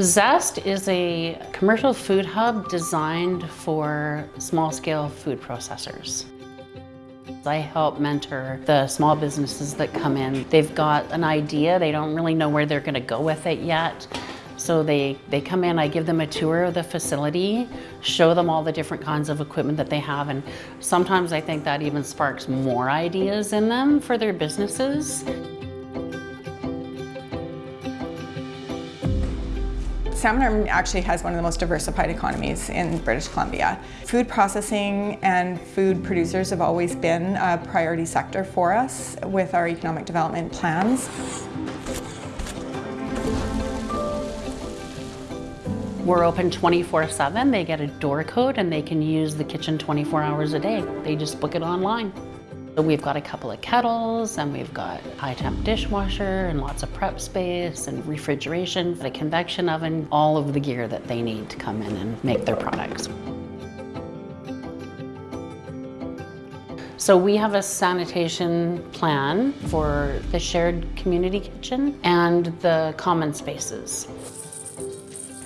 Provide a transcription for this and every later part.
Zest is a commercial food hub designed for small-scale food processors. I help mentor the small businesses that come in. They've got an idea, they don't really know where they're gonna go with it yet. So they, they come in, I give them a tour of the facility, show them all the different kinds of equipment that they have, and sometimes I think that even sparks more ideas in them for their businesses. Salmon actually has one of the most diversified economies in British Columbia. Food processing and food producers have always been a priority sector for us with our economic development plans. We're open 24-7. They get a door code and they can use the kitchen 24 hours a day. They just book it online. So we've got a couple of kettles and we've got high temp dishwasher and lots of prep space and refrigeration, a convection oven, all of the gear that they need to come in and make their products. So we have a sanitation plan for the shared community kitchen and the common spaces.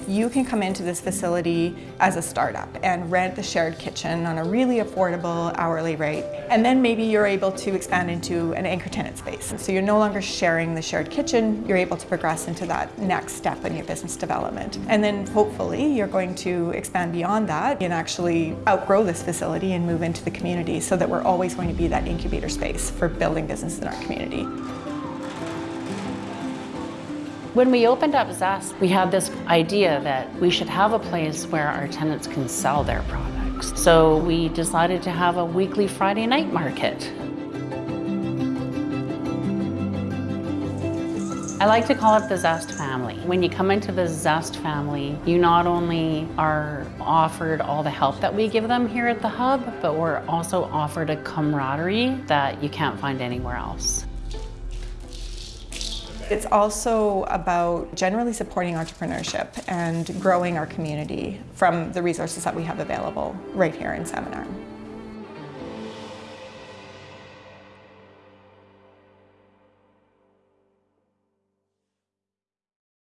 You can come into this facility as a startup and rent the shared kitchen on a really affordable hourly rate. And then maybe you're able to expand into an anchor tenant space. So you're no longer sharing the shared kitchen, you're able to progress into that next step in your business development. And then hopefully you're going to expand beyond that and actually outgrow this facility and move into the community so that we're always going to be that incubator space for building businesses in our community. When we opened up Zest, we had this idea that we should have a place where our tenants can sell their products. So we decided to have a weekly Friday night market. I like to call it the Zest family. When you come into the Zest family, you not only are offered all the help that we give them here at the Hub, but we're also offered a camaraderie that you can't find anywhere else. It's also about generally supporting entrepreneurship and growing our community from the resources that we have available right here in Salmon Arm.